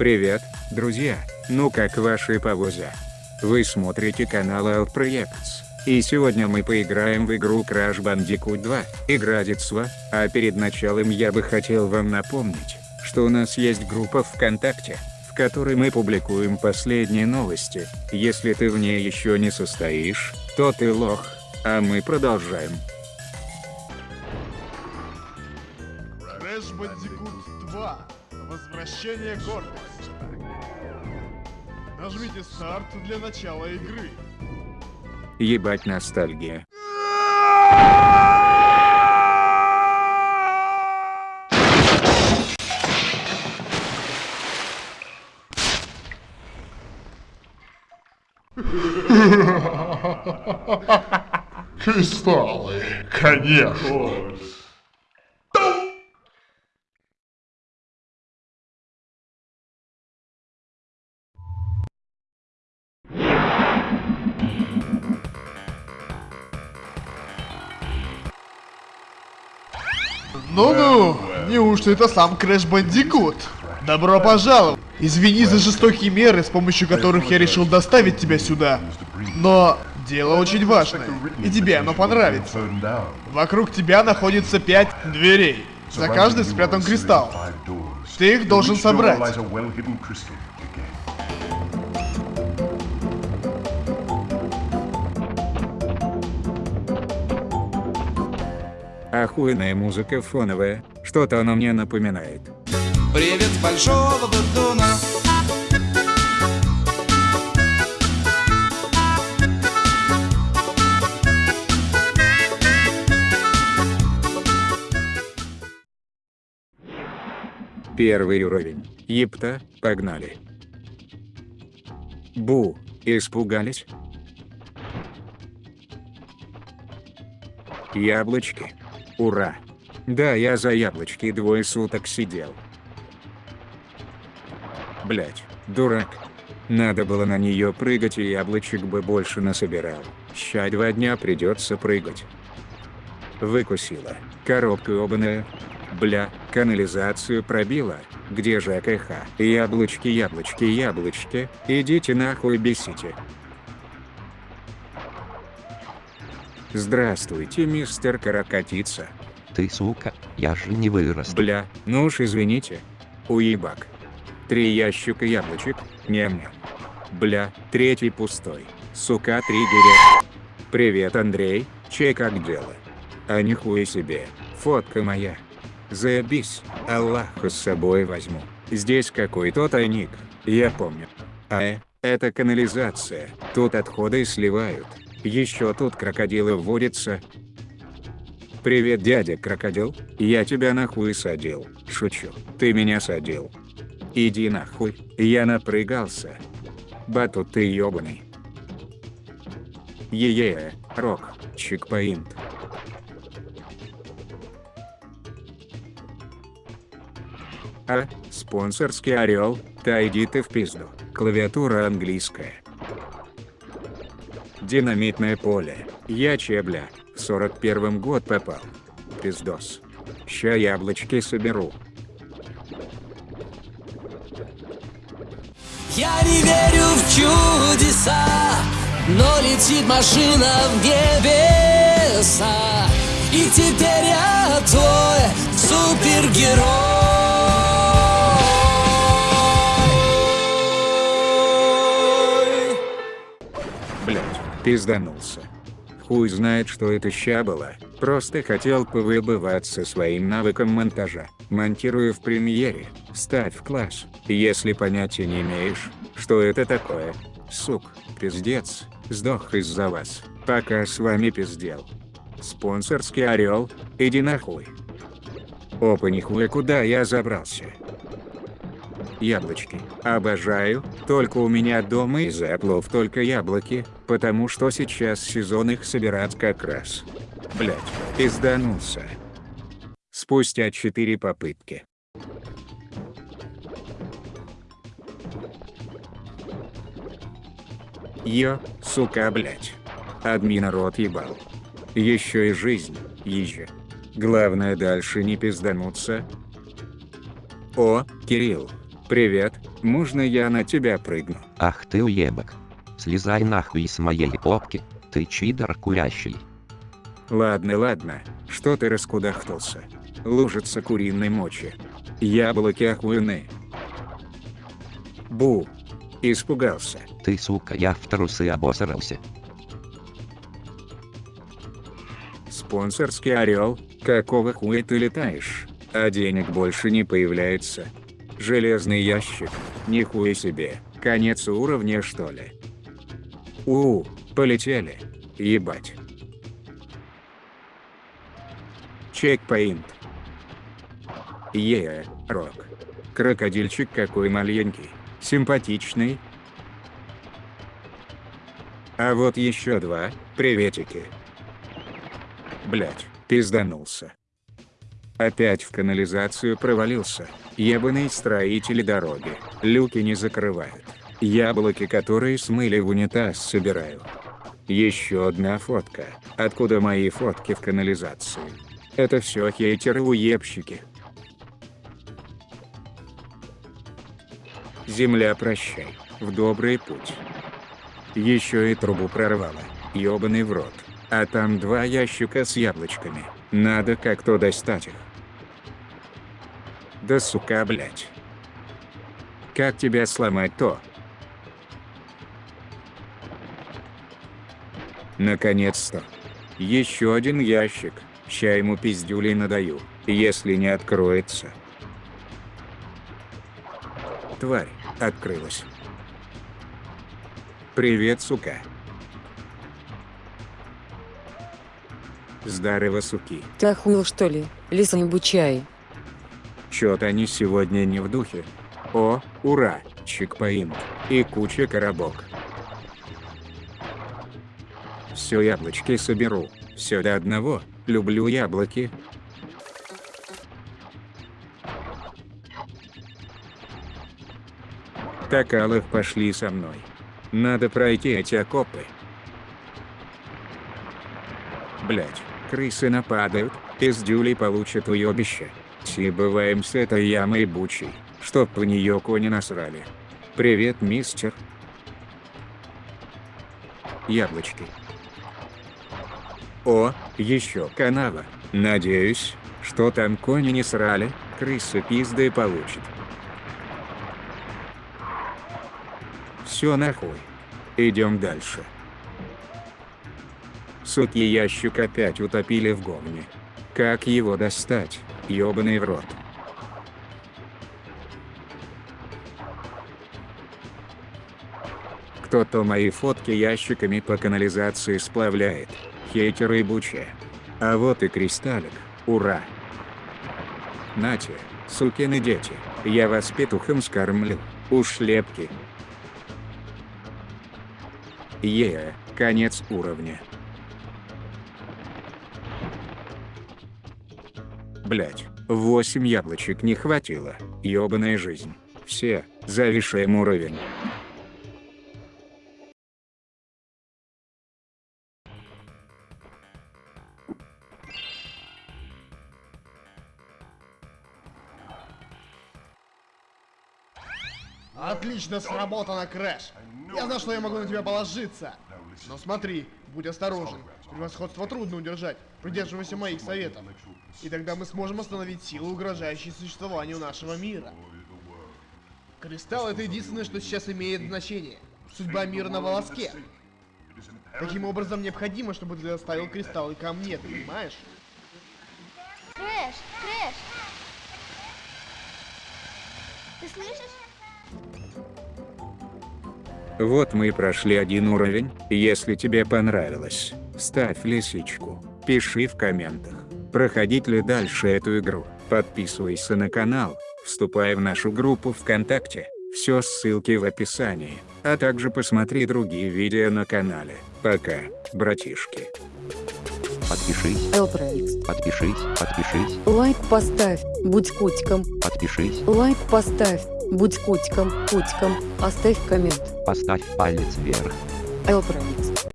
Привет, друзья, ну как ваши повозя? Вы смотрите канал Alt и сегодня мы поиграем в игру Crash Bandicoot 2, Игра детства, а перед началом я бы хотел вам напомнить, что у нас есть группа ВКонтакте, в которой мы публикуем последние новости, если ты в ней еще не состоишь, то ты лох, а мы продолжаем. Crash Bandicoot 2. Возвращение гордости. Нажмите старт для начала игры. Ебать ностальгия. Кристаллы, конечно. Ну-ну, неужто это сам Crash Bandicoot? Добро пожаловать. Извини за жестокие меры, с помощью которых я решил доставить тебя сюда. Но дело очень важное, и тебе оно понравится. Вокруг тебя находится пять дверей. За каждой спрятан кристалл. Ты их должен собрать. Охуенная музыка фоновая, что-то она мне напоминает. Привет большого батуна Первый уровень. Епта, погнали. Бу, испугались? Яблочки. Ура. Да, я за яблочки двое суток сидел. Блять, дурак. Надо было на нее прыгать и яблочек бы больше насобирал. Ща два дня придется прыгать. Выкусила. Коробка обаная. Бля, канализацию пробила. Где же АКХ? Яблочки, яблочки, яблочки. Идите нахуй бесите. Здравствуйте, мистер Каракатица. Ты сука, я же не вырос. Бля, ну уж извините. Уебак. Три ящика яблочек, ням-ням. Бля, третий пустой. Сука, триггерят. Привет, Андрей, чей как дело? А нихуя себе, фотка моя. Заебись, Аллаха с собой возьму. Здесь какой-то тайник, я помню. А это канализация, тут отходы сливают. Еще тут крокодилы водятся. Привет, дядя крокодил, я тебя нахуй садил. Шучу, ты меня садил. Иди нахуй, я напрягался. Батут ты ёбаный. Е-е, рок, чекпоинт. А, спонсорский орел, та иди ты в пизду, клавиатура английская. Динамитное поле, я чебля, в 41 год попал. Пиздос. Ща яблочки соберу. Я не верю в чудеса Но летит машина в небеса И теперь я твой супергерой пизданулся. Хуй знает, что это ща было, просто хотел повыбываться своим навыком монтажа. Монтирую в премьере, ставь в класс, если понятия не имеешь, что это такое. Сук, пиздец, сдох из-за вас, пока с вами пиздел. Спонсорский орел, иди нахуй. Опа нихуя куда я забрался. Яблочки. Обожаю, только у меня дома из эплов только яблоки, потому что сейчас сезон их собирать как раз. Блять, пизданулся. Спустя 4 попытки. Ё, сука, блять. Админа рот ебал. Еще и жизнь, езжа. Главное дальше не пиздануться. О, Кирилл. Привет, Можно я на тебя прыгну? Ах ты уебок. Слезай нахуй с моей попки, ты чидор курящий. Ладно, ладно, что ты раскудахтался? Лужица куриной мочи. Яблоки охуенные. Бу. Испугался. Ты сука, я в трусы обосрался. Спонсорский орел, какого хуя ты летаешь? А денег больше не появляется. Железный ящик, нихуя себе, конец уровня что ли? У, полетели. Ебать. Чекпоинт. Е, рок. Крокодильчик какой маленький, симпатичный. А вот еще два, приветики. Блять, пизданулся. Опять в канализацию провалился. Ебаные строители дороги. Люки не закрывают. Яблоки, которые смыли в унитаз, собираю. Еще одна фотка. Откуда мои фотки в канализации? Это все хейтеры-уебщики. Земля, прощай. В добрый путь. Еще и трубу прорвало. Ёбаный в рот. А там два ящика с яблочками. Надо как-то достать их. Да сука, блять. Как тебя сломать-то? Наконец-то. Еще один ящик. Ща ему пиздюлей надаю, если не откроется. Тварь, открылась. Привет, сука. Здорово, суки. Ты охуел что ли, лисонь чай? Чё-то они сегодня не в духе. О, ура, чекпоинт. И куча коробок. Все яблочки соберу. Все до одного. Люблю яблоки. Такалых пошли со мной. Надо пройти эти окопы. Блять, крысы нападают, пиздюли получат уебище. Все бываем с этой ямой бучей, чтоб в нее кони насрали. Привет, мистер. Яблочки. О, еще канава. Надеюсь, что там кони не срали, крысы пизды получат. Все нахуй. Идем дальше. Суки ящик опять утопили в говне. Как его достать, ёбаный в рот? Кто-то мои фотки ящиками по канализации сплавляет. Хейтеры и буче. А вот и кристаллик. Ура! Нате, сукины дети, я вас петухом скормлю. Ушлепки. Е, конец уровня. Блять, 8 яблочек не хватило, ёбаная жизнь. Все, завишаем уровень. Отлично сработано, Крэш. Я знал, что я могу на тебя положиться. Но смотри, будь осторожен. Превосходство трудно удержать. Придерживайся моих советов. И тогда мы сможем остановить силу, угрожающей существованию нашего мира. Кристалл это единственное, что сейчас имеет значение. Судьба мира на волоске. Таким образом, необходимо, чтобы ты доставил кристаллы ко мне, понимаешь? Крэш, Крэш! Ты слышишь? Вот мы и прошли один уровень, если тебе понравилось, ставь лисичку, пиши в комментах, проходить ли дальше эту игру, подписывайся на канал, вступай в нашу группу ВКонтакте, все ссылки в описании, а также посмотри другие видео на канале. Пока, братишки. Подпишись, Элпроикс. подпишись, подпишись, Лайк поставь, будь котиком. подпишись, Лайк поставь, будь котиком, котиком. Оставь коммент. поставь палец вверх. Элпроикс.